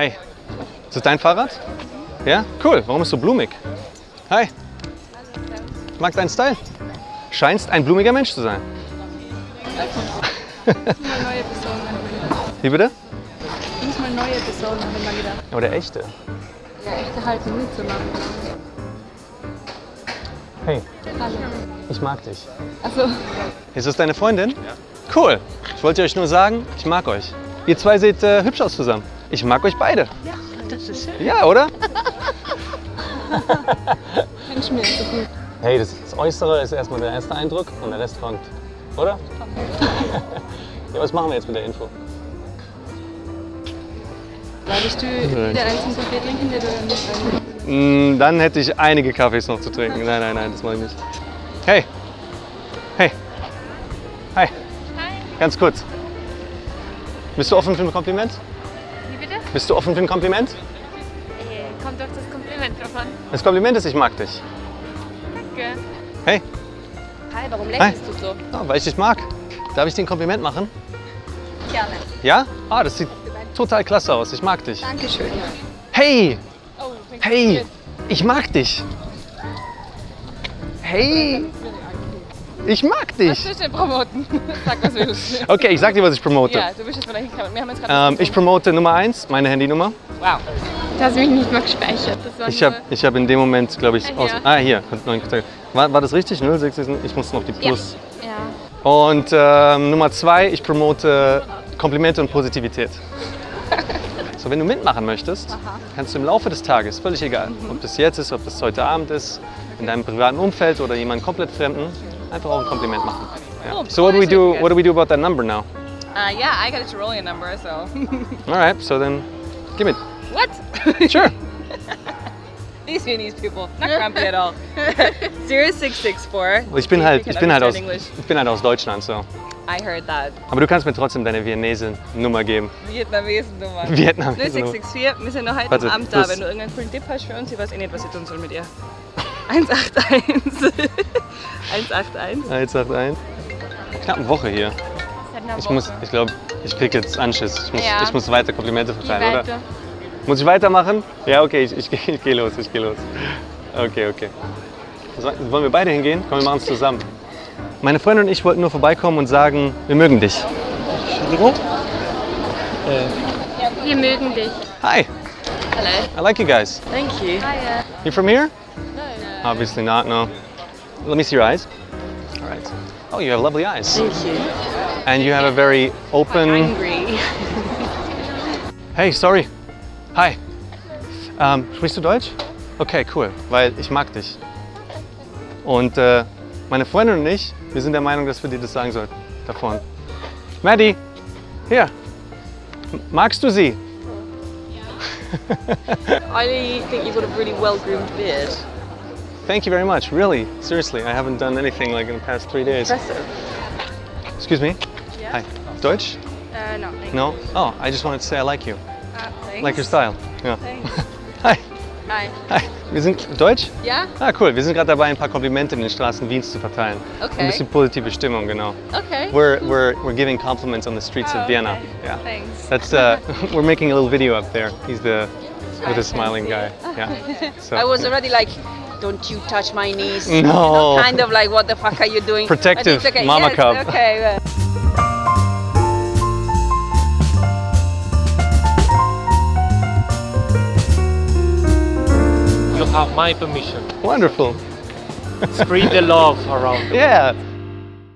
Hey, ist das dein Fahrrad? Ja? Cool. Warum ist so blumig? Hi. Ich mag deinen Style. Scheinst ein blumiger Mensch zu sein. Mal neue Personen. Wie bitte? Ich muss mal neue Personen, haben wir mal gedacht. Aber der echte. Ja, echte halten nicht so lange. Hey, Hallo. ich mag dich. Also, Ist das deine Freundin? Ja. Cool. Ich wollte euch nur sagen, ich mag euch. Ihr zwei seht äh, hübsch aus zusammen. Ich mag euch beide. ja, das ist schön. Ja, oder? Mensch, mir ist so gut. Hey, das, das Äußere ist erstmal der erste Eindruck und der Rest kommt. Oder? ja, was machen wir jetzt mit der Info? Würdest du der einzigen Kaffee trinken, der du nicht rein Mm, dann hätte ich einige Kaffees noch zu trinken. Nein, nein, nein, das mache ich nicht. Hey. Hey. Hi. Hi, Ganz kurz. Bist du offen für ein Kompliment? Bist du offen für ein Kompliment? Äh, kommt auf das Kompliment drauf an. Das Kompliment ist, ich mag dich. Danke. Hey, Hi, warum lächelst du so? ja, weil ich dich mag. Darf ich dir ein Kompliment machen? Gerne. Ja? Ah, das sieht total klasse aus. Ich mag dich. Dankeschön. Hey, Oh, hey, ich mag dich. Hey, ich mag Was dich. willst du denn promoten? Sag, was willst du? Okay, ich sag dir, was ich promote. Ja, du bist jetzt vielleicht hingekommen. Wir haben jetzt gerade... Ähm, ich promote Nummer eins, meine Handynummer. wow. Du hast mich nicht mal gespeichert. Das war Ich habe ich hab in dem Moment, glaube ich, Ah, aus. hier. Ah, hier. War, war das richtig? 06? Ich muss noch die Plus. Ja. Und ähm, Nummer zwei, ich promote Komplimente und Positivität. So, wenn du mitmachen möchtest, kannst du im Laufe des Tages, völlig egal, ob das jetzt ist, ob das heute Abend ist, in deinem privaten Umfeld oder jemand komplett Fremden, einfach auch ein Kompliment machen. Ja. Cool. So what do we do? What do we do about that number now? Uh, yeah, I got a Tyrolean number, so... All right, so then give it. what? Sure. These Viennese people, not grumpy at all. 0664. Ich bin halt, ich bin halt aus, ich bin halt aus Deutschland, so. I heard that. Aber du kannst mir trotzdem deine Viennese-Nummer geben. Vietnamesen-Nummer. Vietnamese 0664, wir sind noch heute Warte, am Abend da. Wenn du irgendeinen coolen Tipp hast für uns, ich weiß eh nicht, was ich tun soll mit ihr. 181. 181. 181. Knapp eine Woche hier. Ich muss, ich glaube, ich krieg jetzt Anschiss. Ich muss, Ja. ich muss weiter Komplimente verteilen, oder? weiter. Muss ich weitermachen? Ja, okay, ich, ich, ich gehe los, ich gehe los. Okay, okay. So, wollen wir beide hingehen? Komm, wir machen es zusammen. Meine Freundin und ich wollten nur vorbeikommen und sagen, wir mögen dich. Entschuldigung? Wir mögen dich. Hi, Hello. I like you guys. Thank you. Hiya. You from here? Obviously not, no. Let me see your eyes. All right. Oh, you have lovely eyes. Thank you. And you have a very open... Angry. Hey, sorry. Hi. Ähm, sprichst du Deutsch? Okay, cool, weil ich mag dich. Und äh, meine Freundin und ich, wir sind der Meinung, dass wir dir das sagen sollten. Da vorne. Maddie, hier. Magst du sie? I think you've got a really well-groomed beard. Thank you very much. Really, seriously, I haven't done anything like in the past three days. Impressive. Excuse me. Yeah? Hi. Deutsch? Uh, no, No? Oh, I just wanted to say I like you. Uh, thanks. Like your style. Thanks. Hi. Hi. Hi. Wir sind Deutsch? Ja? Ah, cool. Wir sind gerade dabei, ein paar Komplimente in den Straßen Wiens zu verteilen. Okay. Ein bisschen positive Stimmung, genau. Okay. We're, we're, we're giving compliments on the streets Oh, of Vienna. okay. Yeah. Thanks. That's uh, we're making a little video up there. He's the with the smiling guy. Yeah. So I was already like, don't you touch my knees. No. You know, kind of like, what the fuck are you doing? Protective okay. mama yes, cub. Okay. Have my permission. wonderful. Spread the love around. Yeah.